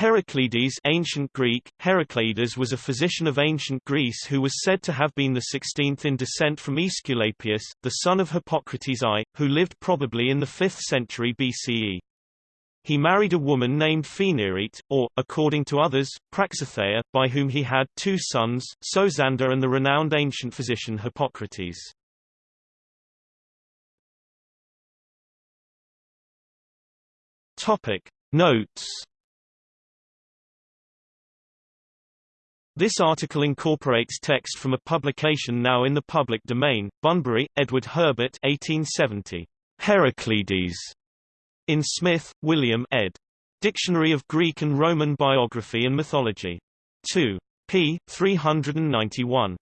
Heraclides ancient Greek, Heracleides was a physician of ancient Greece who was said to have been the 16th in descent from Aesculapius, the son of Hippocrates I, who lived probably in the 5th century BCE. He married a woman named Phaenarete, or, according to others, Praxithea, by whom he had two sons, Sosander and the renowned ancient physician Hippocrates. Notes This article incorporates text from a publication now in the public domain, Bunbury, Edward Herbert 1870. Heraclides. In Smith, William ed. Dictionary of Greek and Roman Biography and Mythology. 2. p. 391.